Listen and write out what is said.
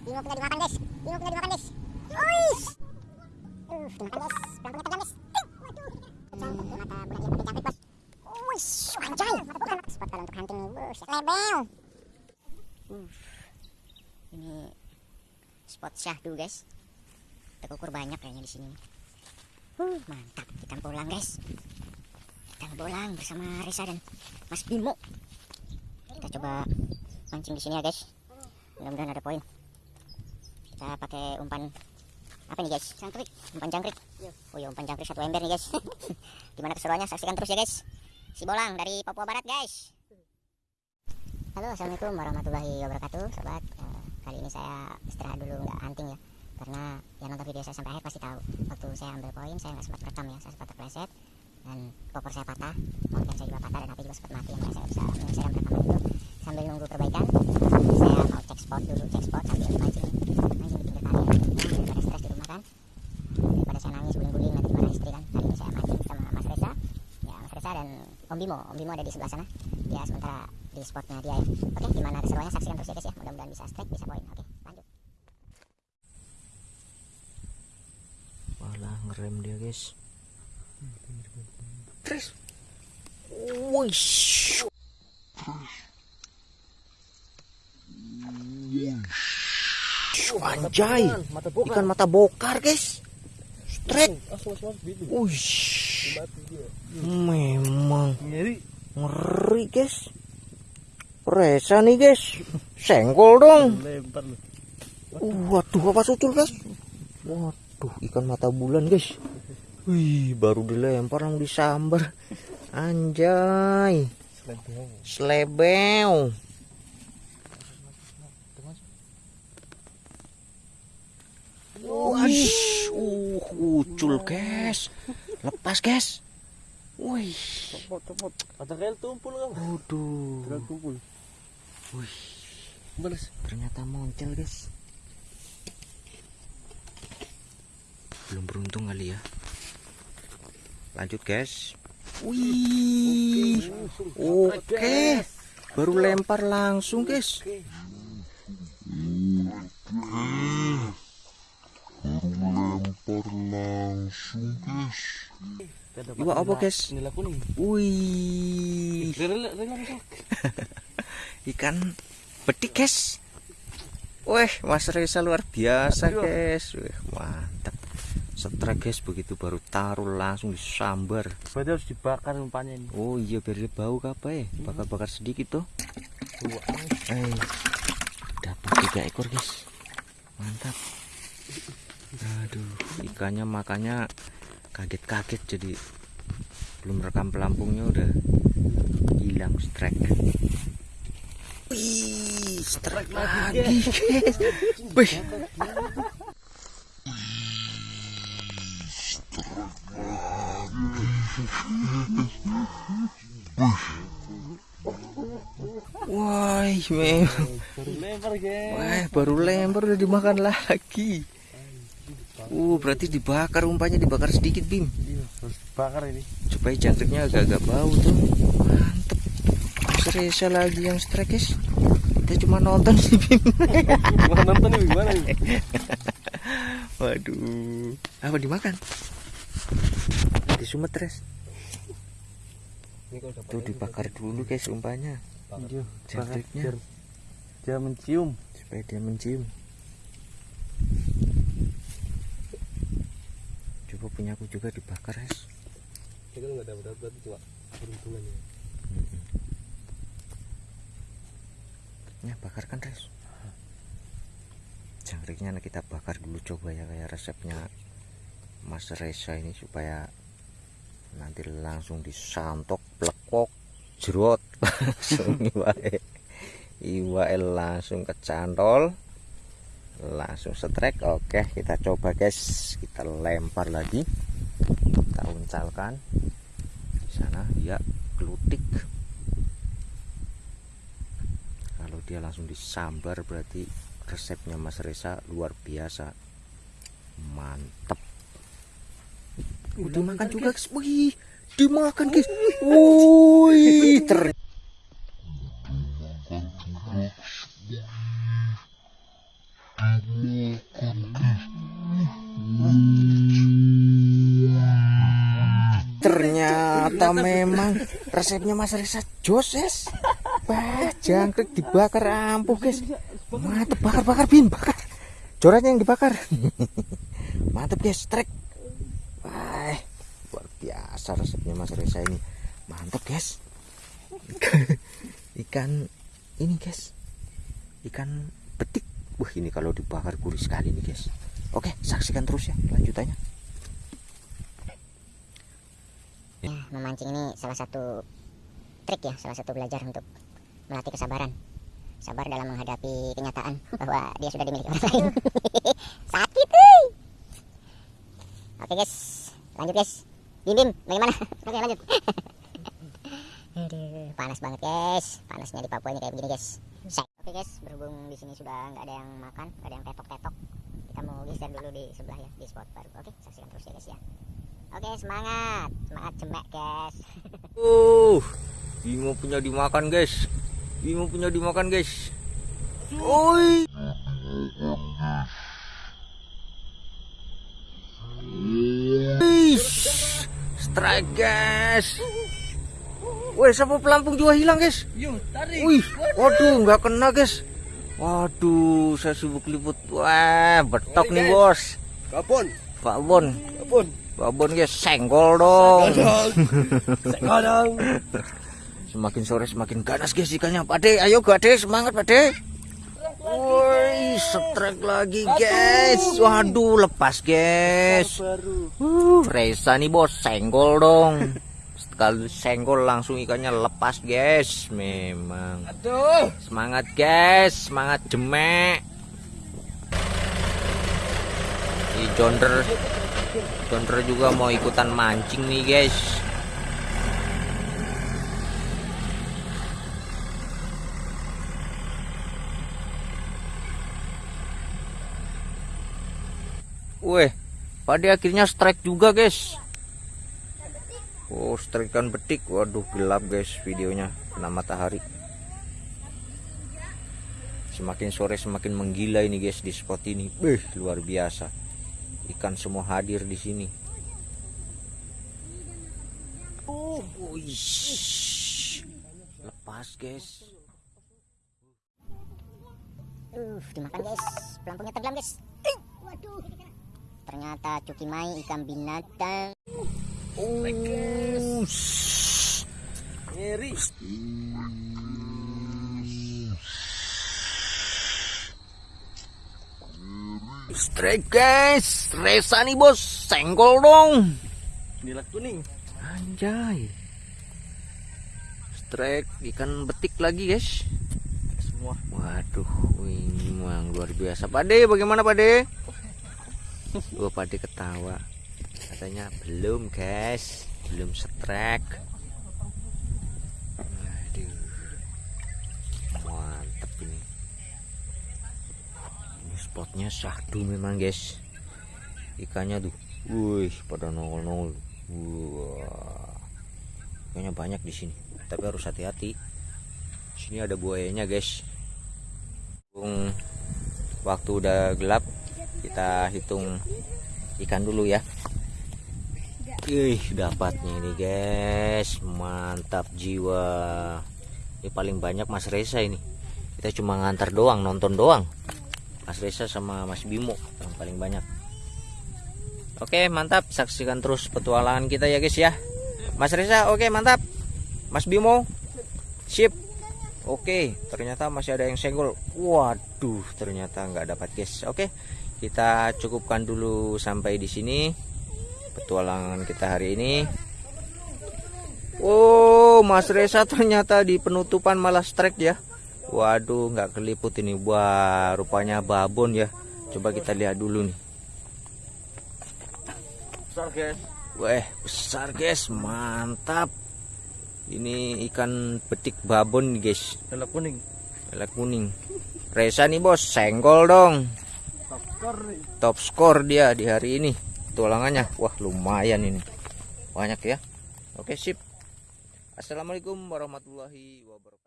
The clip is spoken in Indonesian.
Bimo punya dimakan guys. Bimo punya dimakan guys. Uish. Uh, dimakan guys. Pelampungnya tajam guys. Tuh mata bulan yang pakai bos. Uish, anjay. Mata bukan. Spot kalau untuk hunting nih, bos. Lebel. Uh, ini spot syahdu guys. Tekukur banyak kayaknya di sini. Uh, mantap. Kita pulang guys. Kita pulang bersama Risa dan Mas Bimo. Kita coba mancing di sini ya guys. Mudah-mudahan ada poin. Kita pakai umpan apa nih guys? Jangkrik. Umpan jangkrik. Oh iya umpan jangkrik satu ember nih guys. Gimana keseruannya? Saksikan terus ya guys. Si Bolang dari Papua Barat guys. Halo assalamualaikum warahmatullahi wabarakatuh sobat. Eh, kali ini saya istirahat dulu nggak hunting ya. Karena yang nonton video saya sampai akhir pasti tahu. Waktu saya ambil poin saya nggak sempat rekam ya. Saya sempat terpleset dan popor saya patah. Mungkin saya juga patah dan HP juga sempat mati. Yang saya bisa menyelesaikan rekaman itu sambil nunggu perbaikan. Saya mau cek spot dulu, cek spot sambil mancing mancing di pinggir kali. Ya, daripada stres di rumah kan. Daripada saya nangis guling-guling nanti dimarahin istri kan. Kali ini saya mancing sama Mas Reza. Ya Mas Reza dan Om Bimo. Om Bimo ada di sebelah sana. Dia sementara di spotnya dia ya. Oke, gimana keseruannya saksikan terus ya guys ya. Mudah-mudahan bisa strike, bisa poin. Oke, lanjut. malah ngerem dia guys terus Wush. Anjay, ikan mata bokar guys. Strike. Wush. Memang ngeri guys. Resa nih guys. Senggol dong. Waduh, apa sucul guys? Waduh, ikan mata bulan guys. Wih, baru dilempar langsung disambar. Anjay. Slebeo. Wih, uh, ucul guys. Lepas guys. Wih, Topot, topot. Ada kail tumpul kan? waduh. Kail tumpul. Wih, Balas. ternyata moncel guys. Belum beruntung kali ya. Lanjut guys. Wih, oke. Baru lempar langsung guys. Iwa apa guys? Nila kuning. Wih, ikan betik guys. Wih, Mas Reza luar biasa guys. Wih, mantap. Setrek guys begitu baru taruh langsung disambar. Berarti harus dibakar umpannya ini. Oh iya biar dia bau apa ya? Bakar-bakar sedikit tuh. Eh, dapat tiga ekor guys. Mantap. Aduh, ikannya makanya kaget-kaget jadi belum rekam pelampungnya udah hilang strike. Wih, strike lagi guys. Wih. Wah, memang. Baru lempar, guys. Wah, baru lempar udah dimakan lagi. Uh, berarti dibakar umpannya dibakar sedikit, Bim. Iya, harus dibakar ini. Supaya jangkriknya agak-agak bau tuh. Mantep. Reza lagi yang strike, guys. Kita cuma nonton sih, Bim. Gimana nonton ini gimana? Waduh. Apa dimakan? Di dapat Tuh dibakar dulu, guys, umpannya. Iya, bakar Jangkriknya. dia mencium. Supaya dia mencium. Coba punyaku juga dibakar, guys. Kita nggak dapat dapat cuma peruntungan ya. Ya bakar kan res Jangkriknya kita bakar dulu coba ya kayak resepnya Mas Reza ini supaya nanti langsung disantok plekok jerot langsung iwae iwae langsung kecantol langsung setrek oke kita coba guys. Kita lempar lagi. Kita uncalkan. Di sana ya gelutik kalau dia langsung disambar berarti resepnya Mas Reza luar biasa. Mantep. Udah makan juga guys. Wih dimakan guys. Wih ter Ternyata memang resepnya Mas Resa Joses. Wah, jangkrik dibakar ampuh, guys. Mantep bakar-bakar bin, bakar. Coraknya yang dibakar. Mantep, guys. Trek. Wah, luar biasa resepnya Mas Resa ini. Mantep, guys. Ikan ini, guys. Ikan betik. Wah, ini kalau dibakar gurih sekali nih, guys. Oke, saksikan terus ya lanjutannya. Ya, memancing ini salah satu trik ya, salah satu belajar untuk melatih kesabaran. Sabar dalam menghadapi kenyataan bahwa dia sudah dimiliki orang lain. Sakit, hei. Oke guys, lanjut guys. Bim Bim, bagaimana? Oke lanjut. Panas banget guys. Panasnya di Papua ini kayak begini guys. Say. Oke guys, berhubung di sini sudah nggak ada yang makan, nggak ada yang tetok-tetok, kita mau geser dulu di sebelah ya, di spot baru. Oke, saksikan terus ya guys ya. Oke semangat, semangat cemek guys. Uh, Bimo punya dimakan guys. Bimo punya dimakan guys. Oi. Strike guys. Wih, siapa pelampung juga hilang guys. Yuk, tarik. Wih, waduh, nggak kena guys. Waduh, saya sibuk liput. Wah, betok nih bos. Kapon. Pak Bon, Kapon. Pak Bon guys, senggol dong. Sekarang. Semakin sore semakin ganas guys ikannya. Pade, ayo Gade, semangat Pade. Woi, strike lagi guys. Waduh, lepas guys. Uh, Reza nih bos, senggol dong. Sekali senggol langsung ikannya lepas guys. Memang. Aduh. Semangat guys, semangat jemek. Di Jonder, Jonder juga mau ikutan mancing nih guys. Weh, pada akhirnya strike juga guys. Oh, strike kan betik. Waduh, gelap guys videonya kena matahari. Semakin sore semakin menggila ini guys di spot ini. Beh, luar biasa. Ikan semua hadir di sini. Oh. Lepas guys. Uh, dimakan guys. Pelampungnya tenggelam guys. Waduh. Ternyata cuki mai ikan binatang. Oh, Ngeri. Strike guys. Resa nih bos, senggol dong. Nilai kuning. Anjay. Strike ikan betik lagi guys. Semua. Waduh, ini memang luar biasa. Pade, bagaimana Pade? Gua Pade ketawa. Katanya belum guys, belum strike. Waduh, mantep ini. Ini spotnya syahdu memang guys. Ikannya tuh, wih, pada nongol-nongol. Wah, ikannya banyak di sini. Tapi harus hati-hati. Sini ada buayanya guys. Waktu udah gelap kita hitung ikan dulu ya Ih dapatnya ini guys mantap jiwa ini paling banyak Mas Reza ini kita cuma ngantar doang nonton doang Mas Reza sama Mas Bimo yang paling banyak Oke mantap saksikan terus petualangan kita ya guys ya Mas Reza oke mantap Mas Bimo sip Oke, ternyata masih ada yang senggol. Waduh, ternyata nggak dapat guys. Oke, kita cukupkan dulu sampai di sini petualangan kita hari ini. Oh, Mas Reza ternyata di penutupan malah strike ya. Waduh, nggak keliput ini. Wah, rupanya babon ya. Coba kita lihat dulu nih. Besar guys. Weh, besar guys, mantap. Ini ikan betik babon guys. Nilai kuning. Lele kuning. Reza nih bos, senggol dong. Takar nih. Top skor dia di hari ini. Tulangannya, wah lumayan ini. Banyak ya. Oke sip. Assalamualaikum warahmatullahi wabarakatuh.